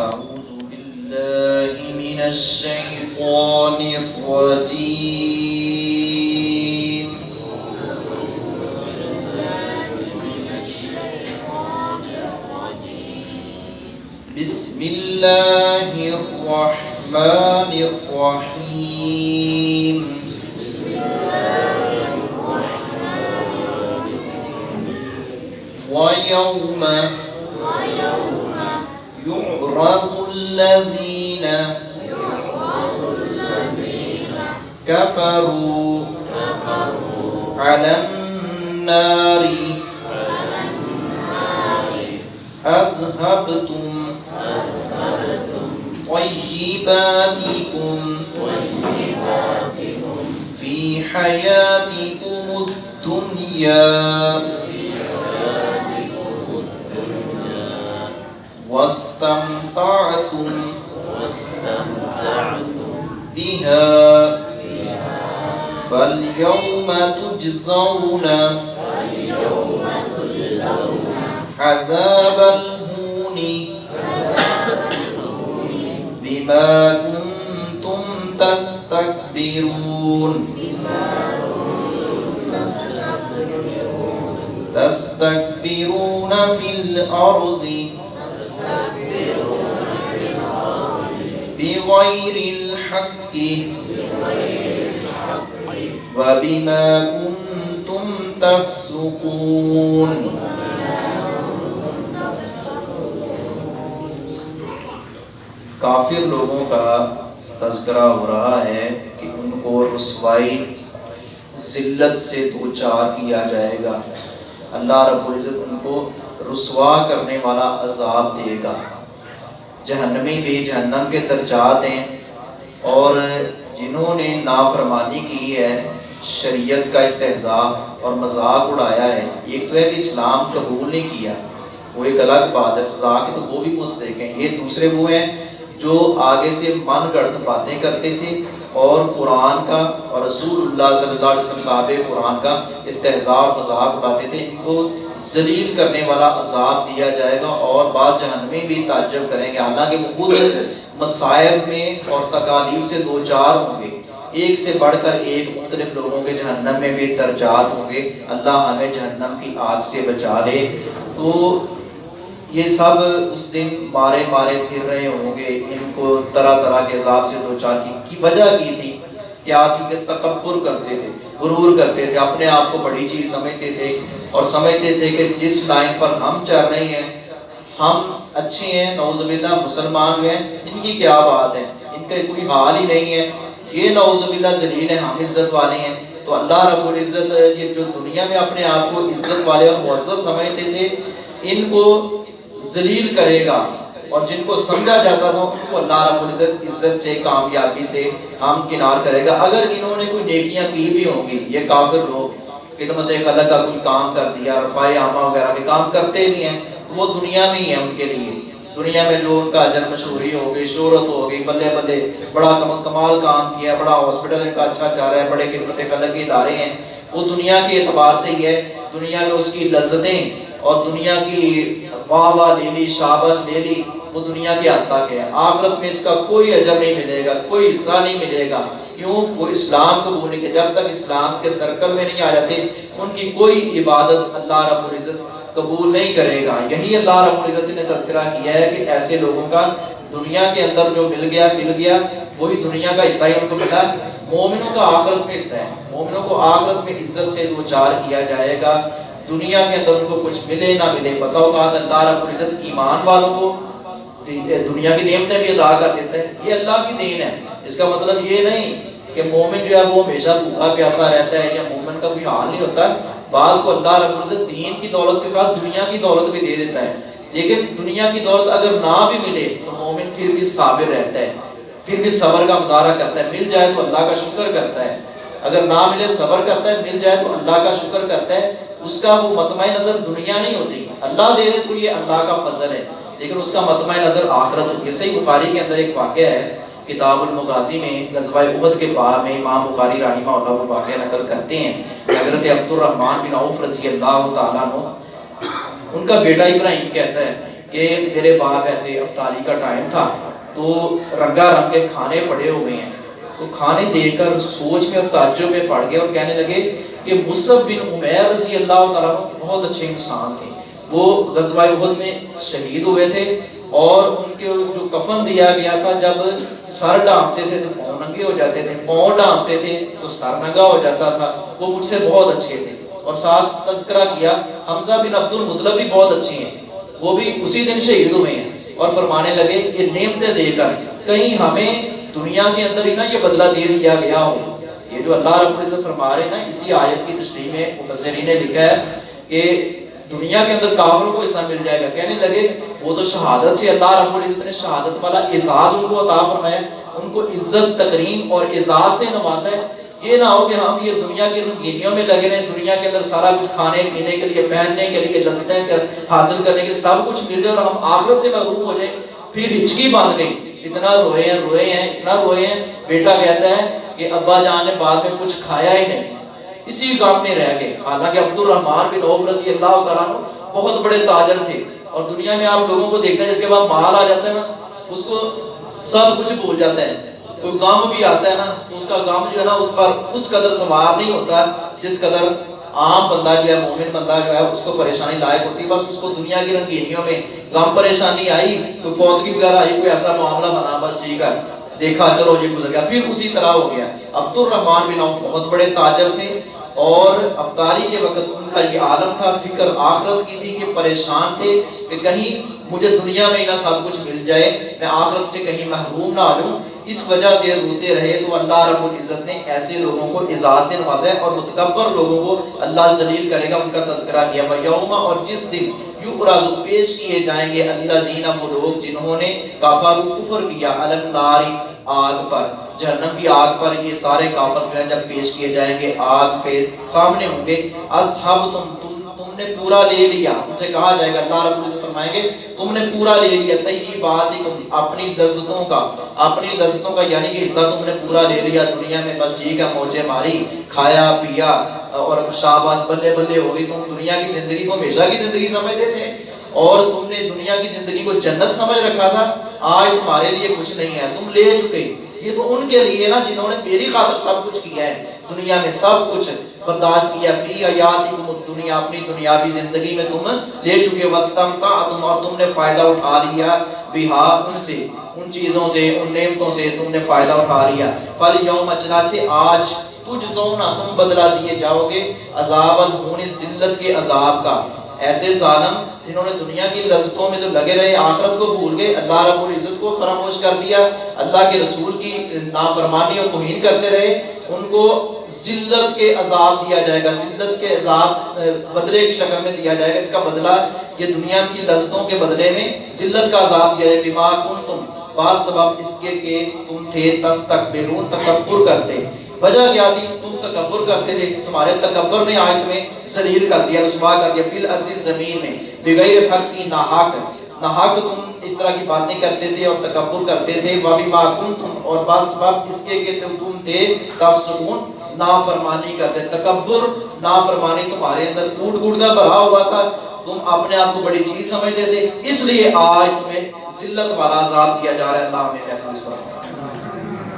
أعوذ بالله من الشيطان الرجيم. بسم الله الرحمن الرحيم. ويوم يعرض الذين كفروا على النار أذهبتم طيباتكم في حياتكم الدنيا واستمتعتم بها. فاليوم تجزون عذاب الهون بما كنتم تستكبرون. تستكبرون في الأرض بغير الحق. وبما كنتم تفسقون. کافر لوگوں کا تذکرہ ہو رہا ہے کہ ان کو رسوائی ذلت سے دو چار کیا جائے گا۔ اللہ رب العزت ان کو رسوا کرنے والا عذاب دے گا۔ جہنمی بھی جہنم کے درجات ہیں اور جنہوں نے نافرمانی کی ہے، شریعت کا استحضاء اور مذاق اڑایا ہے، ایک تو ہے کہ اسلام قبول نہیں کیا، وہ ایک الگ بات ہے، سزا کی تو وہ بھی مستحق ہیں۔ یہ دوسرے وہ ہیں جو آگے سے من گڑت باتیں کرتے تھے اور قرآن کا اور رسول اللہ صلی اللہ علیہ وسلم صاحب قرآن کا استحضاء اور مذاق اڑاتے تھے، ان کو ذلیل کرنے والا عذاب دیا جائے گا اور بعض جہنمی بھی تعجب کریں گے۔ حالانکہ وہ خود مسائب میں اور تکالیف سے دو چار ہوں گے۔ ایک سے بڑھ کر ایک مختلف لوگوں کے جہنم میں بھی درجات ہوں گے۔ اللہ ہمیں جہنم کی آگ سے بچا لے۔ تو یہ سب اس دن مارے مارے پھر رہے ہوں گے۔ ان کو طرح طرح کے عذاب سے دو چار کی کی وجہ کی تھی۔ کیا تھی کہ تکبر کرتے تھے، غرور کرتے تھے، اپنے آپ کو بڑی چیز سمجھتے تھے۔ اور سمجھتے تھے کہ جس لائن پر ہم چل رہے ہیں، ہم اچھے ہیں، نعوذ باللہ مسلمان ہوئے ہیں، ان کی کیا بات ہے؟ ان کا کوئی حال ہی نہیں ہے۔ یہ نعوذ باللہ ذلیل ہے ہم عزت والے ہیں۔ تو اللہ رب العزت یہ جو دنیا میں اپنے آپ کو عزت والے اور معزز سمجھتے تھے، ان کو ذلیل کرے گا۔ اور جن کو سمجھا جاتا تھا، ان کو اللہ رب العزت عزت سے، کامیابی سے ہم کنار کرے گا۔ اگر انہوں نے کوئی نیکیاں کی بھی ہوں گی، یہ کافر لوگ خدمت خلق کا کوئی کام کر دیا رفاع عامہ وغیرہ کے کام کرتے بھی ہیں تو وہ دنیا میں ہی ہے ان کے لیے۔ دنیا میں جو ان کا اجر مشہوری ہو گئی، شہرت ہو گئی، بلے بلے بڑا کمال کام کیا بڑا ہاسپٹل ان کا اچھا چاہ رہا ہے، بڑے خدمت خلق کے ادارے ہیں، وہ دنیا کے اعتبار سے ہی ہے۔ دنیا میں اس کی لذتیں اور دنیا کی واہ واہ لے لی شابش لے لی، وہ دنیا کی حد تک ہے۔ آخرت میں اس کا کوئی اجر نہیں ملے گا، کوئی حصہ نہیں ملے گا۔ کیوں؟ وہ اسلام قبول نہیں کہ جب تک اسلام کے سرکل میں نہیں آ جاتے، ان کی کوئی عبادت اللہ رب العزت قبول نہیں کرے گا۔ یہی اللہ رب العزت نے تذکرہ کیا ہے کہ ایسے لوگوں کا دنیا کے اندر جو مل گیا مل گیا، وہی دنیا کا حصہ ہی ان کو ملا۔ مومنوں کا آخرت میں حصہ ہے۔ مومنوں کو آخرت میں عزت سے دو چار کیا جائے گا۔ دنیا کے اندر ان کو کچھ ملے نہ ملے، بسا اوقات اللہ رب العزت ایمان والوں کو دنیا کی نعمتیں بھی ادا کر دیتا ہے یہ اللہ کی دین ہے۔ اس کا مطلب یہ نہیں کہ مومن جو ہے وہ ہمیشہ بھوکا پیاسا رہتا ہے، یا مومن کا کوئی حال نہیں ہوتا۔ بعض کو اللہ رب العزت دین کی دولت کے ساتھ دنیا کی دولت بھی دے دیتا ہے۔ لیکن دنیا کی دولت اگر نہ بھی ملے تو مومن پھر بھی صابر رہتا ہے۔ پھر بھی صبر کا مظاہرہ کرتا ہے۔ مل جائے تو اللہ کا شکر کرتا ہے۔ اگر نہ ملے، صبر کرتا ہے، مل جائے تو اللہ کا شکر کرتا ہے۔ اس کا وہ مطمع نظر دنیا نہیں ہوتی۔ اللہ دے دے تو یہ اللہ کا فضل ہے۔ لیکن اس کا مطمع نظر آخرت ہوتی۔ ہے صحیح بخاری کے اندر ایک واقعہ ہے۔ کتاب المغازی میں غزوہ احد کے بعد میں امام بخاری رحمہ اللہ وہ واقعہ نقل کرتے ہیں۔ حضرت عبد الرحمن بن عوف رضی اللہ تعالیٰ عنہ، ان کا بیٹا ابراہیم کہتا ہے کہ میرے باپ ایسے افطاری کا ٹائم تھا۔ تو رنگا رنگ کے کھانے پڑے ہوئے ہیں۔ تو کھانے دے کر سوچ میں اور تعجب میں پڑ گئے اور کہنے لگے کہ مصب بن عمیر رضی اللہ تعالیٰ بہت اچھے انسان تھے۔ وہ غزوہ احد میں شہید ہوئے تھے اور ان کے جو کفن دیا گیا تھا، جب سر ڈانپتے تھے تو پاؤں ننگے ہو جاتے تھے، پاؤں ڈانپتے تھے تو سر ننگا ہو جاتا تھا۔ وہ مجھ سے بہت اچھے تھے۔ اور ساتھ تذکرہ کیا، حمزہ بن عبد المطلب بھی بہت اچھے ہیں۔ وہ بھی اسی دن شہید ہوئے ہیں اور فرمانے لگے یہ نعمتیں دے کر کہیں ہمیں دنیا کے اندر ہی نا یہ بدلہ دے دیا گیا ہو۔ یہ جو اللہ رب العزت فرما رہے ہیں نا، اسی آیت کی تشریح میں مفسرین نے لکھا ہے کہ دنیا کے اندر کافروں کو حصہ مل جائے گا۔ کہنے لگے، وہ تو شہادت سے اللہ رب العزت نے شہادت والا اعزاز ان کو عطا فرمایا ان کو عزت تکریم اور اعزاز سے نوازا ہے۔ یہ نہ ہو کہ ہم یہ دنیا کی رنگینیوں میں لگے رہے دنیا کے اندر سارا کچھ کھانے، پینے کے لیے، پہننے کے لیے لذتیں حاصل کرنے کے لیے سب کچھ مل جائے اور ہم آخرت سے محروم ہو جائیں۔ پھر ہچکی باندھ گئی۔ اتنا روئے ہیں روئے ہیں، اتنا روئے ہیں، بیٹا کہتا ہے کہ ابا جان نے بعد میں کچھ کھایا ہی نہیں۔ اسی کام میں رہ گئے۔ حالانکہ عبد الرحمان بن عوف رضی اللہ تعالیٰ بہت بڑے تاجر تھے۔ اور دنیا میں آپ لوگوں کو دیکھتے ہیں، جس کے بعد مال آ جاتا ہے نا، اس کو سب کچھ بھول جاتا ہے۔ کوئی کام بھی آتا ہے نا، تو اس کا کام جو ہے نا، اس پر اس قدر سوار نہیں ہوتا، جس قدر عام بندہ جو ہے، مومن بندہ جو ہے، اس کو پریشانی لائق ہوتی۔ ہے بس اس کو دنیا کی رنگینیوں میں غم پریشانی آئی کوئی فوتگی وغیرہ آئی، کوئی ایسا معاملہ بنا، بس ٹھیک ہے۔ دیکھا، چلو یہ گزر گیا۔ پھر اسی طرح ہو گیا۔ عبد الرحمان بن عوف بہت بڑے تاجر تھے اور افطاری کے وقت ان کا یہ عالم تھا، فکر آخرت کی تھی کہ پریشان تھے کہ کہیں مجھے دنیا میں نہ سب کچھ مل جائے، میں آخرت سے کہیں محروم نہ آ جاؤں اس وجہ سے روتے رہے تو اللہ رب العزت نے ایسے لوگوں کو اعزاز سے نوازا ہے اور متکبر لوگوں کو اللہ ذلیل کرے گا، ان کا تذکرہ کیا۔ یوم اور جس دن یقراز پیش کیے جائیں گے اللہ زینہ وہ لوگ جنہوں نے کافر کفر کیا۔ النار آگ پر، جہنم کی آگ پر، یہ سارے کافر جو ہیں جب پیش کیے جائیں گے، آگ پہ سامنے ہوں گے۔ اصحاب تم تم تم نے پورا لے لیا۔ ان سے کہا جائے گا، اللہ رب العزت فرمائیں گے، تم نے پورا لے لیا۔ طیبات اپنی لذتوں کا، اپنی لذتوں کا یعنی کہ حصہ تم نے پورا لے لیا۔ دنیا میں بس جی ٹھیک ہے موجے ماری، کھایا، پیا اور شاباش بلے بلے ہو گئی۔ تم دنیا کی زندگی کو ہمیشہ کی زندگی سمجھتے تھے اور تم نے دنیا کی زندگی کو جنت سمجھ رکھا تھا۔ آج تمہارے لیے کچھ نہیں ہے، تم لے چکے۔ یہ تو ان کے لیے نا جنہوں نے میری خاطر سب کچھ کیا ہے۔ دنیا میں سب کچھ برداشت کیا۔ فی حیاتکم الدنیا، اپنی دنیاوی زندگی میں تم لے چکے۔ وستمتعتم اور تم نے فائدہ اٹھا لیا۔ بہا، ان سے، ان چیزوں سے، ان نعمتوں سے تم نے فائدہ اٹھا لیا۔ فل یوم چنانچہ آج تجھ زونا تم بدلا دیے جاؤ گے۔ عذاب الہون ذلت کے عذاب کا۔ ایسے ظالم جنہوں نے دنیا کی لذتوں میں تو لگے رہے، آخرت کو بھول گئے، اللہ رب العزت کو فراموش کر دیا، اللہ کے رسول کی نافرمانی اور توہین کرتے رہے، ان کو ذلت کے عذاب دیا جائے گا، ذلت کے عذاب بدلے کی شکل میں دیا جائے گا۔ اس کا بدلہ یہ دنیا کی لذتوں کے بدلے میں ذلت کا عذاب دیا جائے۔ بیما کن تم بعض سبب اس کے کہ تم تھے، تستکبرون، تکبر کرتے۔ وجہ کیا تھی؟ تم تکبر کرتے تھے، تمہارے تکبر نے آج تمہیں ذلیل کر دیا، رسوا کر دیا، فی الارض زمین میں۔ بغیر حق کی ناحق ناحق تم اس طرح کی باتیں کرتے تھے اور تکبر کرتے تھے۔ وابی ما کنتم، اور بعض سبب اس کے کہ تم تم تھے۔ تفسقون نافرمانی کرتے۔ تکبر، نافرمانی تمہارے اندر کوٹ کوٹ کر بھرا ہوا تھا۔ تم اپنے آپ کو بڑی چیز سمجھتے تھے۔ اس لیے آج تمہیں ذلت والا عذاب دیا جا رہا ہے۔ اللہ ہمیں محفوظ فرمائے۔